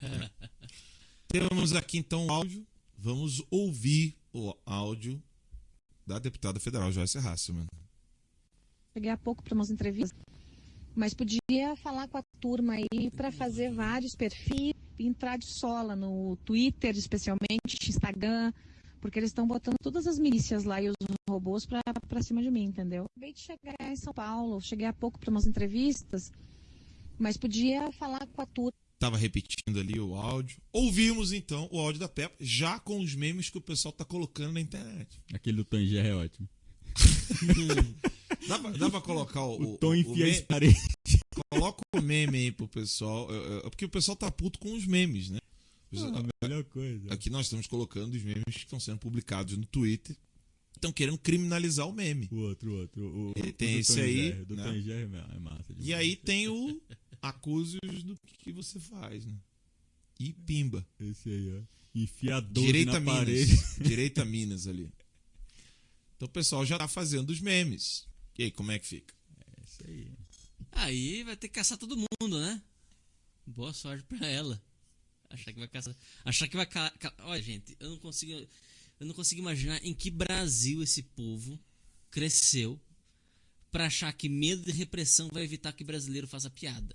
Temos aqui então o áudio. Vamos ouvir o áudio da deputada federal Joyce Hasselman. Cheguei há pouco para umas entrevistas, mas podia falar com a turma aí para fazer vários perfis, entrar de sola no Twitter, especialmente, Instagram, porque eles estão botando todas as milícias lá e os robôs para cima de mim, entendeu? Acabei de chegar em São Paulo, cheguei há pouco para umas entrevistas, mas podia falar com a turma. Tava repetindo ali o áudio. Ouvimos então o áudio da Peppa, já com os memes que o pessoal tá colocando na internet. Aquele do Tanger é ótimo. dá, pra, dá pra colocar o. O, o tom enfia as paredes. Coloca o meme aí pro pessoal. Porque o pessoal tá puto com os memes, né? Ah, a melhor coisa. Aqui nós estamos colocando os memes que estão sendo publicados no Twitter. Estão querendo criminalizar o meme. O outro, o outro. O, tem esse aí. do né? Tanger é massa. E aí tem o acuse-os do que você faz, né? E pimba. Esse aí, ó. Enfiador Direita na Minas. parede. Direita Minas ali. Então o pessoal já tá fazendo os memes. E aí, como é que fica? É isso aí. Aí vai ter que caçar todo mundo, né? Boa sorte pra ela. Achar que vai caçar. Achar que vai. Ca... Ca... Olha, gente, eu não consigo. Eu não consigo imaginar em que Brasil esse povo cresceu pra achar que medo de repressão vai evitar que brasileiro faça piada.